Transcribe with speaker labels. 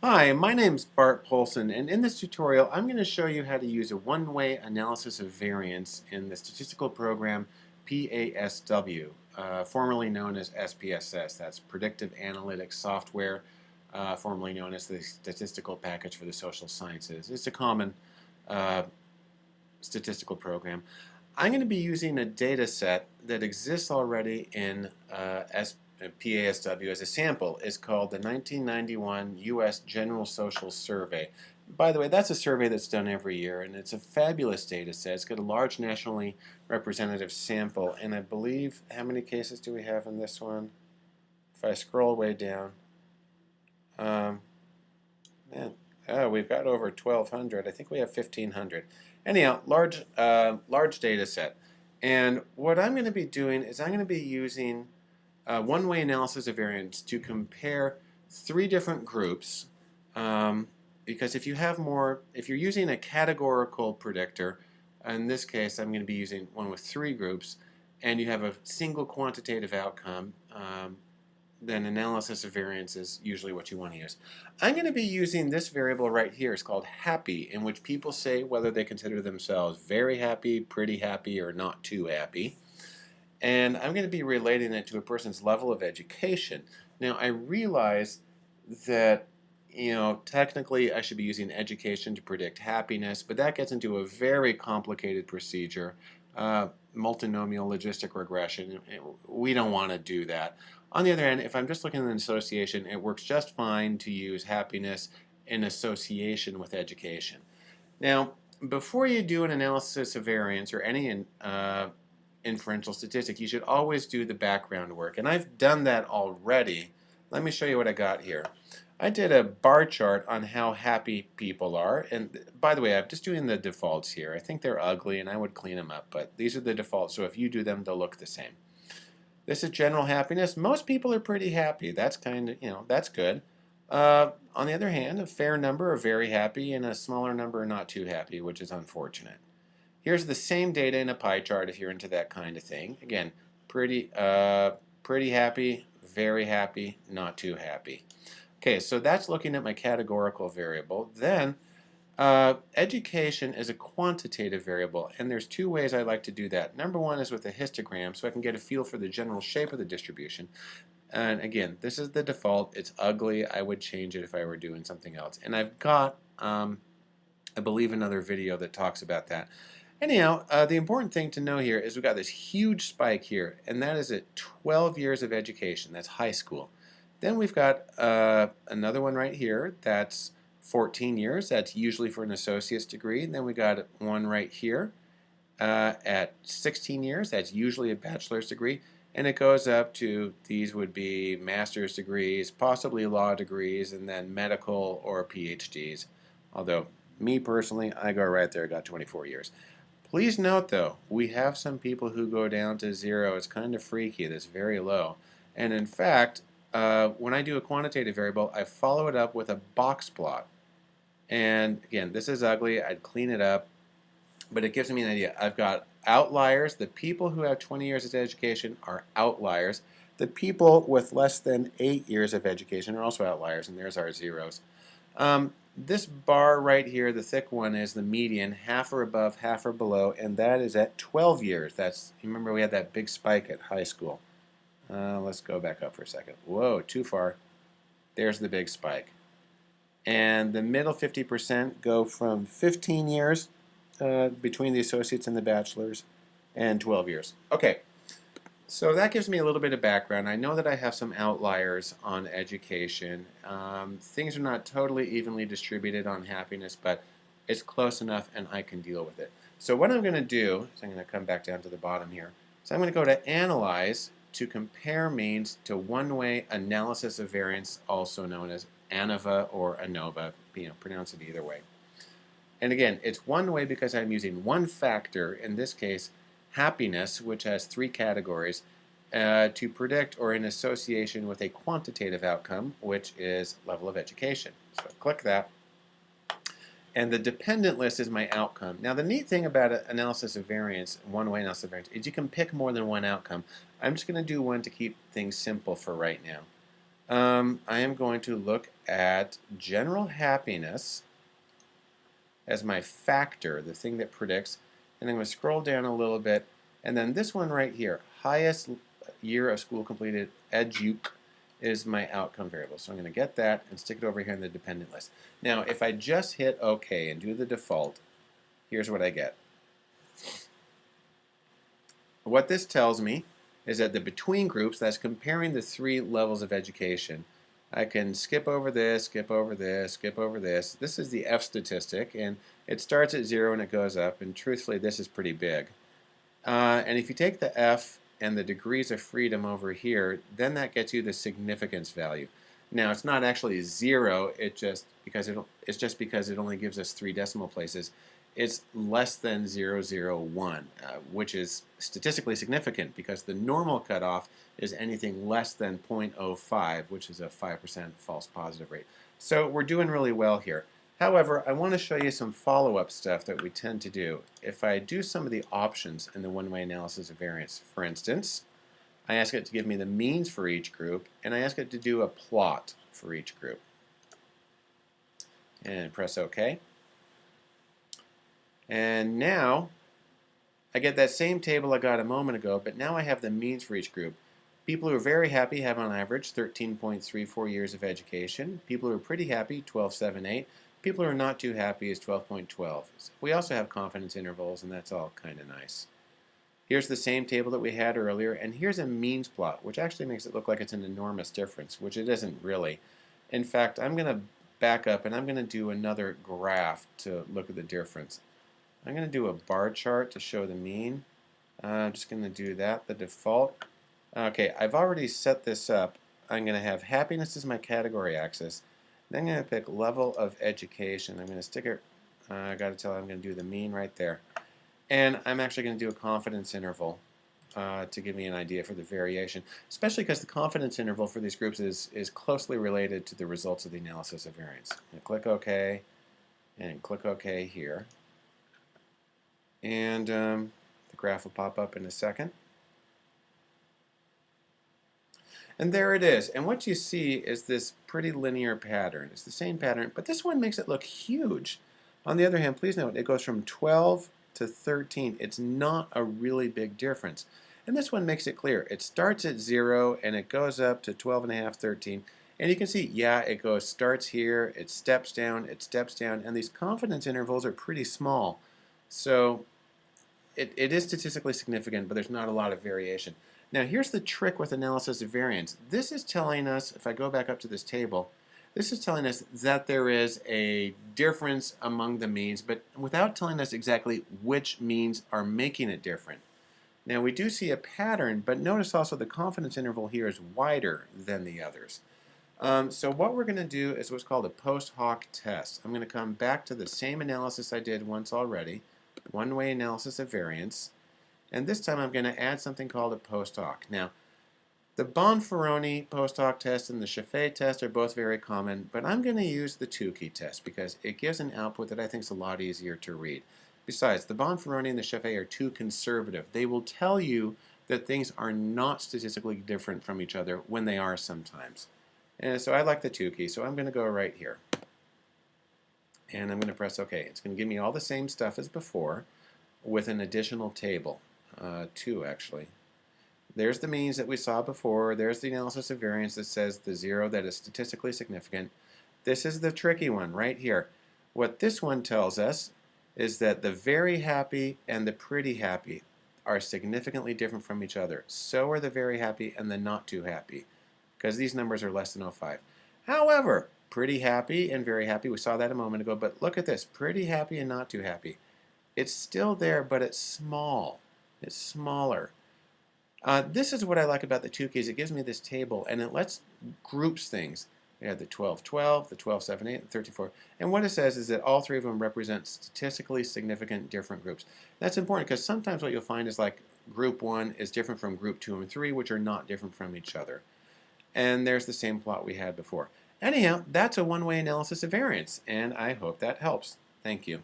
Speaker 1: Hi, my name's Bart Poulson, and in this tutorial I'm going to show you how to use a one-way analysis of variance in the statistical program PASW, uh, formerly known as SPSS. That's Predictive Analytics Software, uh, formerly known as the Statistical Package for the Social Sciences. It's a common uh, statistical program. I'm going to be using a data set that exists already in uh, SPSS PASW as a sample is called the 1991 U.S. General Social Survey. By the way, that's a survey that's done every year, and it's a fabulous data set. It's got a large nationally representative sample, and I believe, how many cases do we have in this one? If I scroll way down, um, man, oh, we've got over 1,200. I think we have 1,500. Anyhow, large, uh, large data set. And what I'm going to be doing is I'm going to be using uh, one-way analysis of variance to compare three different groups um, because if you have more, if you're using a categorical predictor, in this case I'm going to be using one with three groups, and you have a single quantitative outcome, um, then analysis of variance is usually what you want to use. I'm going to be using this variable right here. It's called happy, in which people say whether they consider themselves very happy, pretty happy, or not too happy and I'm going to be relating it to a person's level of education. Now I realize that you know technically I should be using education to predict happiness, but that gets into a very complicated procedure, uh, multinomial logistic regression. We don't want to do that. On the other hand, if I'm just looking at an association, it works just fine to use happiness in association with education. Now, before you do an analysis of variance or any uh, inferential statistic, you should always do the background work. And I've done that already. Let me show you what I got here. I did a bar chart on how happy people are. And by the way, I'm just doing the defaults here. I think they're ugly and I would clean them up, but these are the defaults. So if you do them, they'll look the same. This is general happiness. Most people are pretty happy. That's kind of, you know, that's good. Uh, on the other hand, a fair number are very happy and a smaller number are not too happy, which is unfortunate. Here's the same data in a pie chart if you're into that kind of thing. Again, pretty, uh, pretty happy, very happy, not too happy. Okay, so that's looking at my categorical variable. Then, uh, education is a quantitative variable, and there's two ways I like to do that. Number one is with a histogram, so I can get a feel for the general shape of the distribution. And again, this is the default. It's ugly. I would change it if I were doing something else. And I've got, um, I believe, another video that talks about that. Anyhow, uh, the important thing to know here is we've got this huge spike here, and that is at 12 years of education. That's high school. Then we've got uh, another one right here. That's 14 years. That's usually for an associate's degree. And then we got one right here uh, at 16 years. That's usually a bachelor's degree. And it goes up to, these would be master's degrees, possibly law degrees, and then medical or PhDs. Although, me personally, I go right there, got 24 years. Please note though, we have some people who go down to zero. It's kind of freaky, that's very low. And in fact, uh, when I do a quantitative variable, I follow it up with a box plot. And again, this is ugly, I'd clean it up, but it gives me an idea. I've got outliers, the people who have 20 years of education are outliers. The people with less than 8 years of education are also outliers, and there's our zeros. Um, this bar right here, the thick one, is the median, half or above, half or below, and that is at 12 years. That's Remember we had that big spike at high school. Uh, let's go back up for a second. Whoa, too far. There's the big spike. And the middle 50% go from 15 years uh, between the associates and the bachelors and 12 years. Okay, so that gives me a little bit of background. I know that I have some outliers on education. Um, things are not totally evenly distributed on happiness, but it's close enough and I can deal with it. So what I'm going to do is I'm going to come back down to the bottom here. So I'm going to go to Analyze to compare means to one-way analysis of variance, also known as ANOVA or ANOVA. You know, pronounce it either way. And again, it's one way because I'm using one factor, in this case, happiness, which has three categories, uh, to predict or in association with a quantitative outcome, which is level of education. So click that. And the dependent list is my outcome. Now the neat thing about analysis of variance, one-way analysis of variance, is you can pick more than one outcome. I'm just going to do one to keep things simple for right now. Um, I am going to look at general happiness as my factor, the thing that predicts, and I'm going to scroll down a little bit, and then this one right here, highest year of school completed, educ, is my outcome variable. So I'm going to get that and stick it over here in the dependent list. Now, if I just hit OK and do the default, here's what I get. What this tells me is that the between groups, that's comparing the three levels of education, I can skip over this, skip over this, skip over this. This is the F statistic, and it starts at 0 and it goes up, and truthfully, this is pretty big. Uh, and if you take the F and the degrees of freedom over here, then that gets you the significance value. Now, it's not actually 0, it just because it, it's just because it only gives us three decimal places it's less than 001, uh, which is statistically significant because the normal cutoff is anything less than 0.05, which is a 5% false positive rate. So we're doing really well here. However, I want to show you some follow-up stuff that we tend to do. If I do some of the options in the one-way analysis of variance, for instance, I ask it to give me the means for each group, and I ask it to do a plot for each group. And press OK. And now I get that same table I got a moment ago, but now I have the means for each group. People who are very happy have on average 13.34 years of education. People who are pretty happy, 12.78. People who are not too happy is 12.12. We also have confidence intervals, and that's all kind of nice. Here's the same table that we had earlier, and here's a means plot, which actually makes it look like it's an enormous difference, which it isn't really. In fact, I'm going to back up and I'm going to do another graph to look at the difference. I'm going to do a bar chart to show the mean. Uh, I'm just going to do that, the default. Okay, I've already set this up. I'm going to have happiness as my category axis. Then I'm going to pick level of education. I'm going to stick it, uh, I got to tell I'm going to do the mean right there. And I'm actually going to do a confidence interval uh, to give me an idea for the variation, especially because the confidence interval for these groups is, is closely related to the results of the analysis of variance. click OK and click OK here and um, the graph will pop up in a second. And there it is. And what you see is this pretty linear pattern. It's the same pattern, but this one makes it look huge. On the other hand, please note, it goes from 12 to 13. It's not a really big difference. And this one makes it clear. It starts at 0 and it goes up to 12 and a half, 13. And you can see, yeah, it goes, starts here, it steps down, it steps down, and these confidence intervals are pretty small. So it, it is statistically significant, but there's not a lot of variation. Now here's the trick with analysis of variance. This is telling us, if I go back up to this table, this is telling us that there is a difference among the means, but without telling us exactly which means are making it different. Now we do see a pattern, but notice also the confidence interval here is wider than the others. Um, so what we're going to do is what's called a post hoc test. I'm going to come back to the same analysis I did once already one-way analysis of variance. And this time I'm going to add something called a post hoc. Now, the Bonferroni post hoc test and the Scheffé test are both very common, but I'm going to use the Tukey test because it gives an output that I think is a lot easier to read. Besides, the Bonferroni and the Scheffé are too conservative. They will tell you that things are not statistically different from each other when they are sometimes. And so I like the Tukey, so I'm going to go right here and I'm going to press OK. It's going to give me all the same stuff as before with an additional table, uh, two actually. There's the means that we saw before. There's the analysis of variance that says the zero that is statistically significant. This is the tricky one right here. What this one tells us is that the very happy and the pretty happy are significantly different from each other. So are the very happy and the not too happy because these numbers are less than 05. However, pretty happy and very happy. We saw that a moment ago, but look at this, pretty happy and not too happy. It's still there, but it's small. It's smaller. Uh, this is what I like about the Tukey's. It gives me this table, and it lets groups things. We have the 1212, the 1278, the 34. And what it says is that all three of them represent statistically significant different groups. That's important because sometimes what you'll find is like group 1 is different from group 2 and 3, which are not different from each other. And there's the same plot we had before. Anyhow, that's a one-way analysis of variance, and I hope that helps. Thank you.